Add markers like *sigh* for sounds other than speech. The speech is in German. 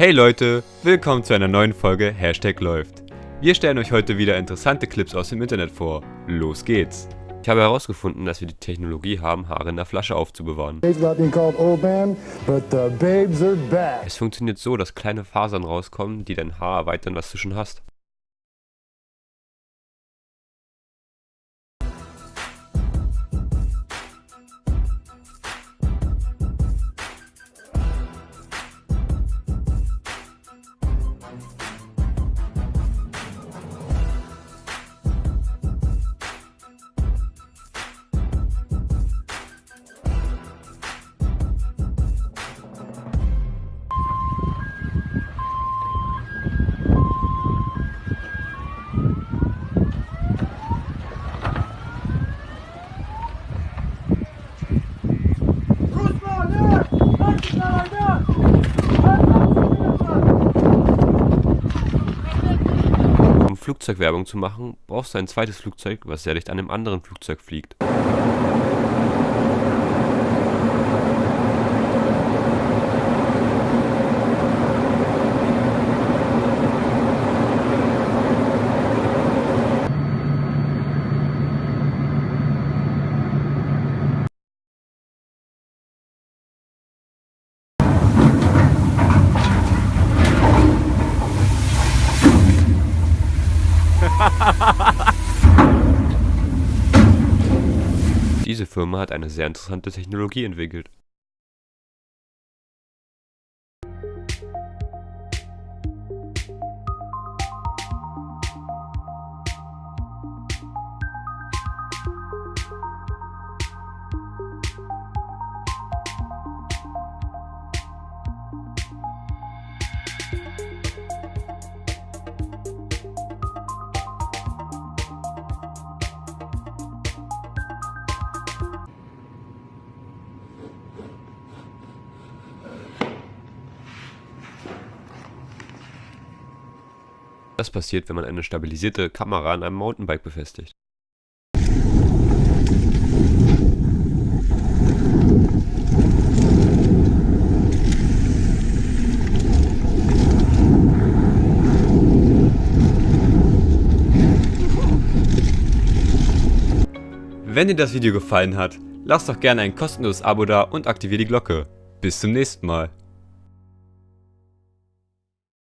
Hey Leute, willkommen zu einer neuen Folge Hashtag läuft. Wir stellen euch heute wieder interessante Clips aus dem Internet vor. Los geht's! Ich habe herausgefunden, dass wir die Technologie haben, Haare in der Flasche aufzubewahren. Es funktioniert so, dass kleine Fasern rauskommen, die dein Haar erweitern, was du schon hast. Flugzeugwerbung zu machen, brauchst du ein zweites Flugzeug, was sehr dicht an einem anderen Flugzeug fliegt. *laughs* Diese Firma hat eine sehr interessante Technologie entwickelt. Das passiert, wenn man eine stabilisierte Kamera an einem Mountainbike befestigt. Wenn dir das Video gefallen hat, lass doch gerne ein kostenloses Abo da und aktiviere die Glocke. Bis zum nächsten Mal.